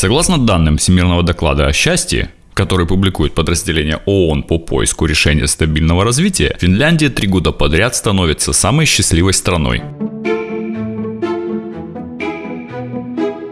Согласно данным Всемирного доклада о счастье, который публикует подразделение ООН по поиску решения стабильного развития, Финляндия три года подряд становится самой счастливой страной.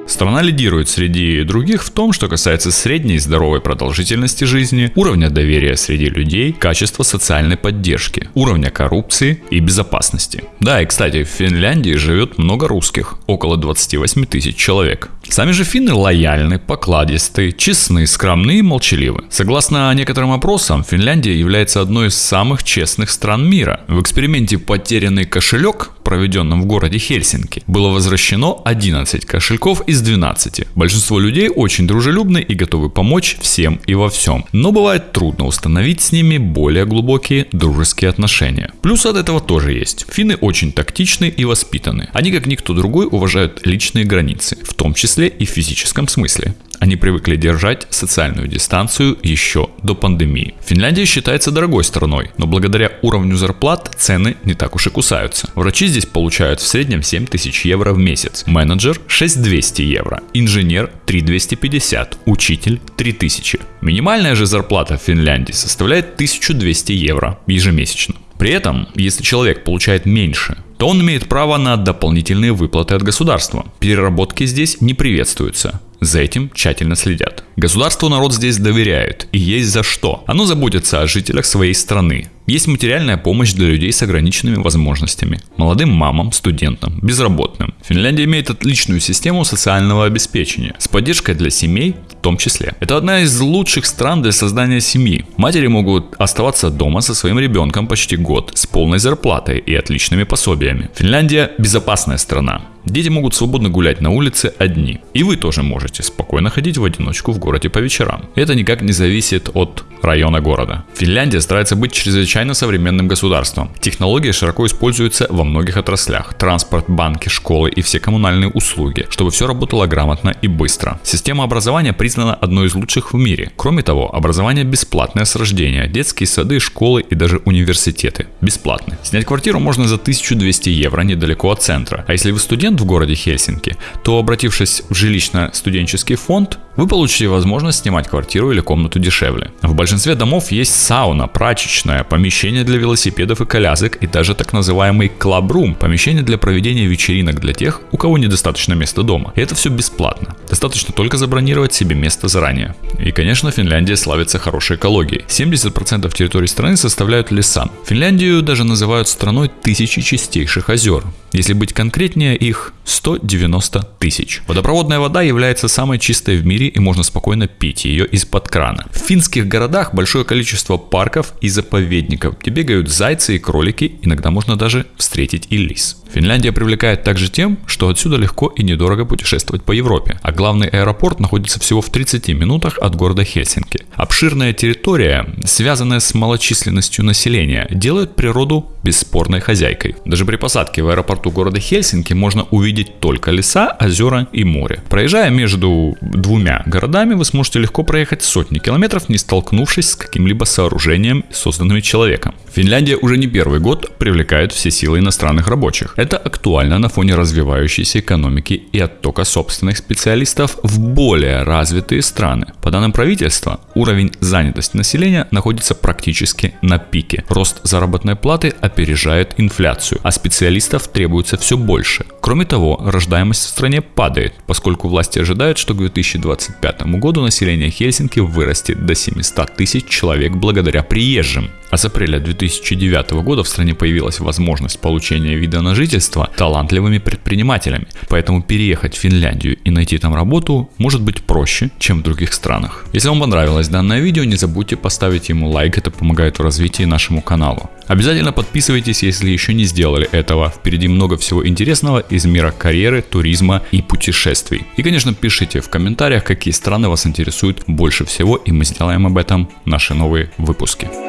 Страна лидирует среди других в том, что касается средней здоровой продолжительности жизни, уровня доверия среди людей, качества социальной поддержки, уровня коррупции и безопасности. Да, и кстати, в Финляндии живет много русских, около 28 тысяч человек. Сами же финны лояльны, покладисты, честны, скромны и молчаливы. Согласно некоторым опросам, Финляндия является одной из самых честных стран мира. В эксперименте «Потерянный кошелек», проведенном в городе Хельсинки, было возвращено 11 кошельков из 12. Большинство людей очень дружелюбны и готовы помочь всем и во всем. Но бывает трудно установить с ними более глубокие дружеские отношения. Плюс от этого тоже есть. Финны очень тактичны и воспитаны. Они как никто другой уважают личные границы, в том числе и в физическом смысле. Они привыкли держать социальную дистанцию еще до пандемии. Финляндия считается дорогой страной, но благодаря уровню зарплат цены не так уж и кусаются. Врачи здесь получают в среднем 7 тысяч евро в месяц, менеджер 6200 евро, инженер 3250, учитель 3000. Минимальная же зарплата в Финляндии составляет 1200 евро ежемесячно. При этом, если человек получает меньше, то он имеет право на дополнительные выплаты от государства. Переработки здесь не приветствуются. За этим тщательно следят. Государству народ здесь доверяет, и есть за что. Оно заботится о жителях своей страны. Есть материальная помощь для людей с ограниченными возможностями, молодым мамам, студентам, безработным. Финляндия имеет отличную систему социального обеспечения, с поддержкой для семей в том числе. Это одна из лучших стран для создания семьи. Матери могут оставаться дома со своим ребенком почти год с полной зарплатой и отличными пособиями. Финляндия безопасная страна. Дети могут свободно гулять на улице одни. И вы тоже можете спокойно ходить в одиночку в городе по вечерам. Это никак не зависит от района города. Финляндия старается быть чрезвычайно современным государством. Технологии широко используются во многих отраслях. Транспорт, банки, школы и все коммунальные услуги, чтобы все работало грамотно и быстро. Система образования признана одной из лучших в мире. Кроме того, образование бесплатное с рождения. Детские сады, школы и даже университеты бесплатны. Снять квартиру можно за 1200 евро недалеко от центра. А если вы студент в городе Хельсинки, то обратившись в жилищно-студенческий фонд, вы получите возможность снимать квартиру или комнату дешевле. В большинстве домов есть сауна, прачечная, помещение для велосипедов и колясок и даже так называемый клабрум, помещение для проведения вечеринок для тех, у кого недостаточно места дома. И это все бесплатно. Достаточно только забронировать себе место заранее. И, конечно, Финляндия славится хорошей экологией. 70% территории страны составляют леса. Финляндию даже называют страной тысячи чистейших озер. Если быть конкретнее, их 190 тысяч. Водопроводная вода является самой чистой в мире и можно спокойно пить ее из-под крана. В финских городах большое количество парков и заповедников, где бегают зайцы и кролики, иногда можно даже встретить и лис. Финляндия привлекает также тем, что отсюда легко и недорого путешествовать по Европе, а главный аэропорт находится всего в 30 минутах от города Хельсинки. Обширная территория, связанная с малочисленностью населения, делает природу бесспорной хозяйкой. Даже при посадке в аэропорту города Хельсинки можно увидеть только леса, озера и море. Проезжая между двумя городами, вы сможете легко проехать сотни километров, не столкнувшись с каким-либо сооружением, созданным человеком. Финляндия уже не первый год привлекает все силы иностранных рабочих. Это актуально на фоне развивающейся экономики и оттока собственных специалистов в более развитые страны. По данным правительства, уровень занятости населения находится практически на пике. Рост заработной платы опережает инфляцию, а специалистов требуется все больше. Кроме того, рождаемость в стране падает, поскольку власти ожидают, что к 2025 году население Хельсинки вырастет до 700 тысяч человек благодаря приезжим. А с апреля 2009 года в стране появилась возможность получения вида на жительство талантливыми предпринимателями. Поэтому переехать в Финляндию и найти там работу может быть проще, чем в других странах. Если вам понравилось данное видео, не забудьте поставить ему лайк, это помогает в развитии нашему каналу. Обязательно подписывайтесь, если еще не сделали этого. Впереди много всего интересного из мира карьеры, туризма и путешествий. И, конечно, пишите в комментариях, какие страны вас интересуют больше всего, и мы сделаем об этом наши новые выпуски.